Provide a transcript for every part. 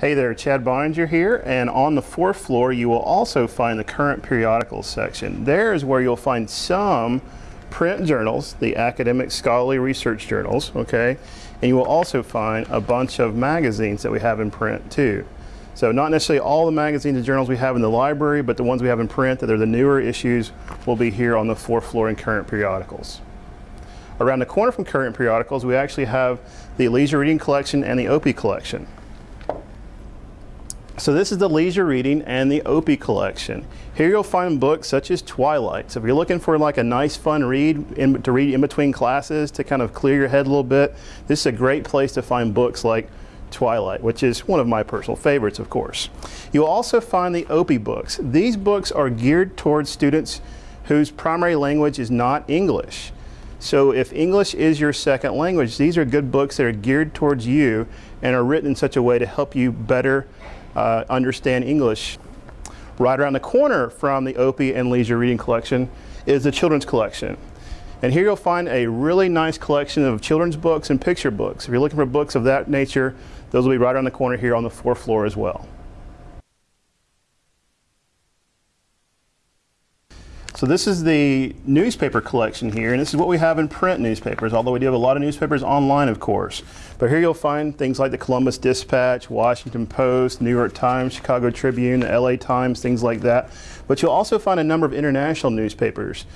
Hey there, Chad Boeninger here, and on the fourth floor you will also find the current periodicals section. There is where you'll find some print journals, the academic scholarly research journals, okay? And you will also find a bunch of magazines that we have in print too. So not necessarily all the magazines and journals we have in the library, but the ones we have in print that are the newer issues will be here on the fourth floor in current periodicals. Around the corner from current periodicals, we actually have the leisure reading collection and the Opie collection. So this is the leisure reading and the Opie collection. Here you'll find books such as Twilight. So if you're looking for like a nice fun read in, to read in between classes to kind of clear your head a little bit, this is a great place to find books like Twilight, which is one of my personal favorites, of course. You'll also find the Opie books. These books are geared towards students whose primary language is not English. So if English is your second language, these are good books that are geared towards you and are written in such a way to help you better uh, understand English. Right around the corner from the Opie and Leisure Reading Collection is the Children's Collection. And here you'll find a really nice collection of children's books and picture books. If you're looking for books of that nature, those will be right around the corner here on the fourth floor as well. So this is the newspaper collection here, and this is what we have in print newspapers, although we do have a lot of newspapers online, of course. But here you'll find things like the Columbus Dispatch, Washington Post, New York Times, Chicago Tribune, the LA Times, things like that. But you'll also find a number of international newspapers.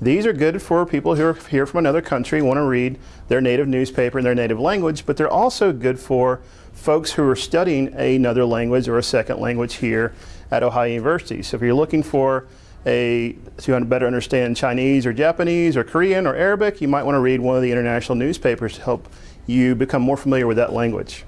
These are good for people who are here from another country, want to read their native newspaper in their native language, but they're also good for folks who are studying another language or a second language here at Ohio University. So if you're looking for a, to better understand Chinese or Japanese or Korean or Arabic, you might want to read one of the international newspapers to help you become more familiar with that language.